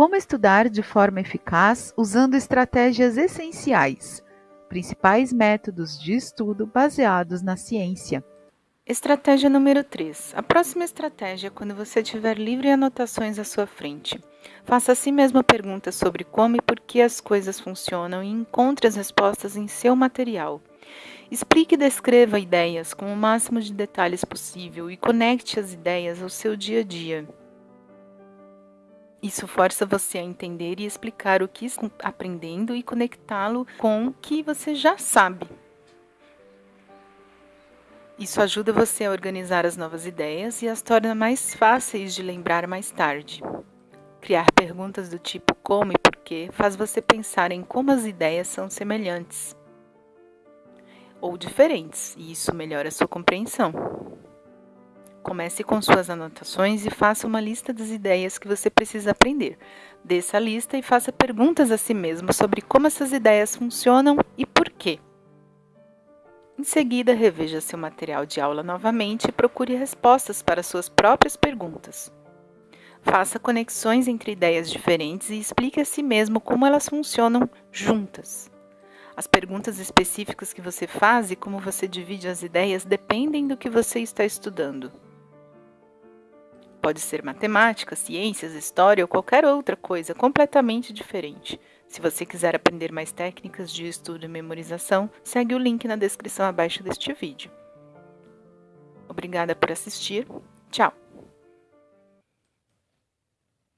Como estudar de forma eficaz usando estratégias essenciais, principais métodos de estudo baseados na ciência. Estratégia número 3. A próxima estratégia é quando você tiver livre anotações à sua frente. Faça a si mesmo perguntas sobre como e por que as coisas funcionam e encontre as respostas em seu material. Explique e descreva ideias com o máximo de detalhes possível e conecte as ideias ao seu dia a dia. Isso força você a entender e explicar o que está aprendendo e conectá-lo com o que você já sabe. Isso ajuda você a organizar as novas ideias e as torna mais fáceis de lembrar mais tarde. Criar perguntas do tipo como e porquê faz você pensar em como as ideias são semelhantes ou diferentes, e isso melhora a sua compreensão. Comece com suas anotações e faça uma lista das ideias que você precisa aprender. Desça a lista e faça perguntas a si mesmo sobre como essas ideias funcionam e por quê. Em seguida, reveja seu material de aula novamente e procure respostas para suas próprias perguntas. Faça conexões entre ideias diferentes e explique a si mesmo como elas funcionam juntas. As perguntas específicas que você faz e como você divide as ideias dependem do que você está estudando. Pode ser matemática, ciências, história ou qualquer outra coisa completamente diferente. Se você quiser aprender mais técnicas de estudo e memorização, segue o link na descrição abaixo deste vídeo. Obrigada por assistir. Tchau!